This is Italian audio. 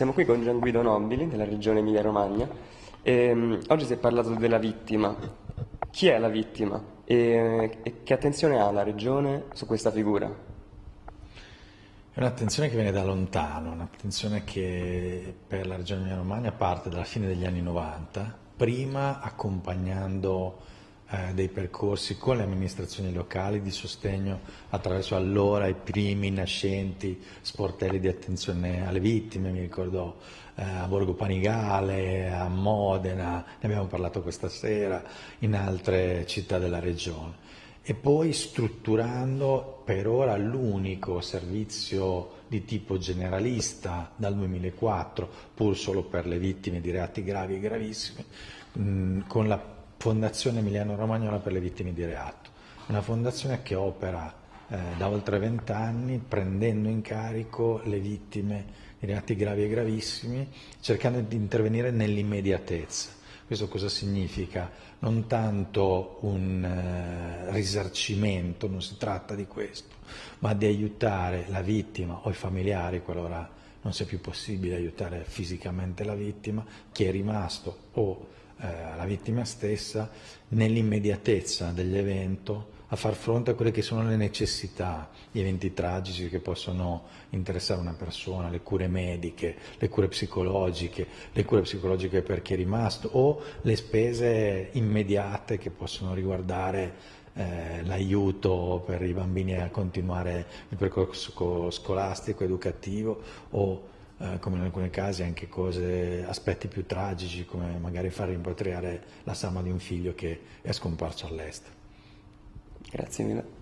Siamo qui con Gian Guido Nobili della regione Emilia-Romagna um, oggi si è parlato della vittima. Chi è la vittima e, e che attenzione ha la regione su questa figura? È un'attenzione che viene da lontano, un'attenzione che per la regione Emilia-Romagna parte dalla fine degli anni 90, prima accompagnando eh, dei percorsi con le amministrazioni locali di sostegno attraverso allora i primi nascenti sportelli di attenzione alle vittime, mi ricordo eh, a Borgo Panigale, a Modena, ne abbiamo parlato questa sera, in altre città della regione. E poi strutturando per ora l'unico servizio di tipo generalista dal 2004, pur solo per le vittime di reati gravi e gravissimi, mh, con la Fondazione Emiliano Romagnola per le vittime di reato, una fondazione che opera eh, da oltre vent'anni prendendo in carico le vittime di reati gravi e gravissimi, cercando di intervenire nell'immediatezza. Questo cosa significa? Non tanto un eh, risarcimento, non si tratta di questo, ma di aiutare la vittima o i familiari, qualora non sia più possibile aiutare fisicamente la vittima, chi è rimasto o vittima stessa nell'immediatezza dell'evento a far fronte a quelle che sono le necessità, gli eventi tragici che possono interessare una persona, le cure mediche, le cure psicologiche, le cure psicologiche per chi è rimasto o le spese immediate che possono riguardare eh, l'aiuto per i bambini a continuare il percorso scolastico, educativo o eh, come in alcuni casi anche cose, aspetti più tragici come magari far rimpatriare la salma di un figlio che è scomparso all'estero. Grazie mille.